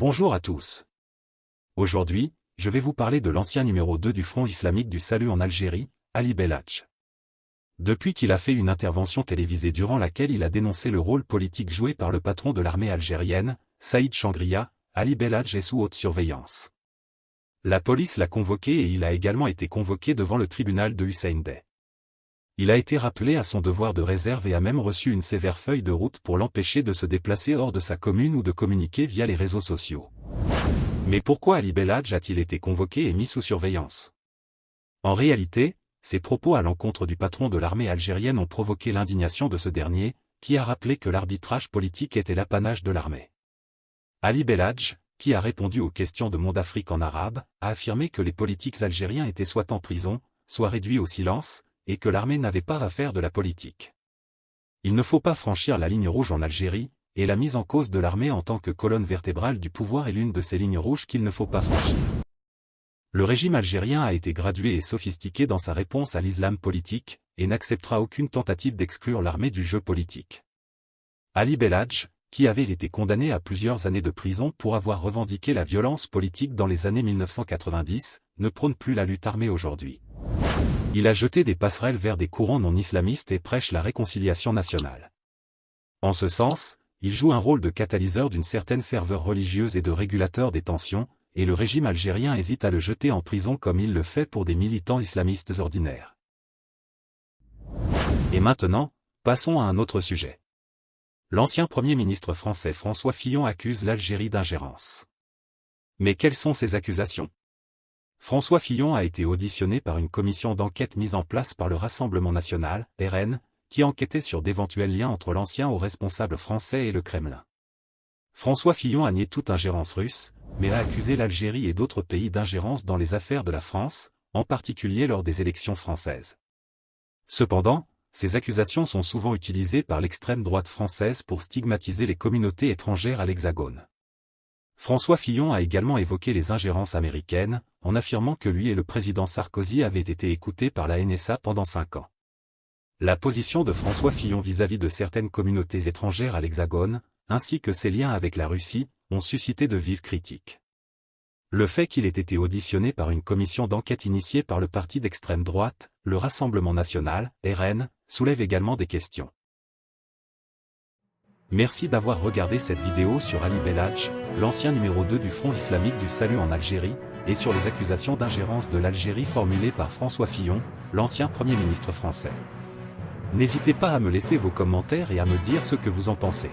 Bonjour à tous. Aujourd'hui, je vais vous parler de l'ancien numéro 2 du Front islamique du salut en Algérie, Ali Belhadj. Depuis qu'il a fait une intervention télévisée durant laquelle il a dénoncé le rôle politique joué par le patron de l'armée algérienne, Saïd Changria, Ali Belhadj est sous haute surveillance. La police l'a convoqué et il a également été convoqué devant le tribunal de Hussein Day. Il a été rappelé à son devoir de réserve et a même reçu une sévère feuille de route pour l'empêcher de se déplacer hors de sa commune ou de communiquer via les réseaux sociaux. Mais pourquoi Ali Belhadj a-t-il été convoqué et mis sous surveillance? En réalité, ses propos à l'encontre du patron de l'armée algérienne ont provoqué l'indignation de ce dernier, qui a rappelé que l'arbitrage politique était l'apanage de l'armée. Ali Belhadj, qui a répondu aux questions de Monde Afrique en arabe, a affirmé que les politiques algériens étaient soit en prison, soit réduits au silence, et que l'armée n'avait pas à faire de la politique. Il ne faut pas franchir la ligne rouge en Algérie, et la mise en cause de l'armée en tant que colonne vertébrale du pouvoir est l'une de ces lignes rouges qu'il ne faut pas franchir. Le régime algérien a été gradué et sophistiqué dans sa réponse à l'islam politique, et n'acceptera aucune tentative d'exclure l'armée du jeu politique. Ali Belhadj, qui avait été condamné à plusieurs années de prison pour avoir revendiqué la violence politique dans les années 1990, ne prône plus la lutte armée aujourd'hui. Il a jeté des passerelles vers des courants non islamistes et prêche la réconciliation nationale. En ce sens, il joue un rôle de catalyseur d'une certaine ferveur religieuse et de régulateur des tensions, et le régime algérien hésite à le jeter en prison comme il le fait pour des militants islamistes ordinaires. Et maintenant, passons à un autre sujet. L'ancien Premier ministre français François Fillon accuse l'Algérie d'ingérence. Mais quelles sont ces accusations? François Fillon a été auditionné par une commission d'enquête mise en place par le Rassemblement national, RN, qui enquêtait sur d'éventuels liens entre l'ancien haut responsable français et le Kremlin. François Fillon a nié toute ingérence russe, mais a accusé l'Algérie et d'autres pays d'ingérence dans les affaires de la France, en particulier lors des élections françaises. Cependant, ces accusations sont souvent utilisées par l'extrême droite française pour stigmatiser les communautés étrangères à l'Hexagone. François Fillon a également évoqué les ingérences américaines, en affirmant que lui et le président Sarkozy avaient été écoutés par la NSA pendant cinq ans. La position de François Fillon vis-à-vis de certaines communautés étrangères à l'Hexagone, ainsi que ses liens avec la Russie, ont suscité de vives critiques. Le fait qu'il ait été auditionné par une commission d'enquête initiée par le parti d'extrême droite, le Rassemblement national, RN, soulève également des questions. Merci d'avoir regardé cette vidéo sur Ali Belhadj, l'ancien numéro 2 du Front islamique du salut en Algérie, et sur les accusations d'ingérence de l'Algérie formulées par François Fillon, l'ancien Premier ministre français. N'hésitez pas à me laisser vos commentaires et à me dire ce que vous en pensez.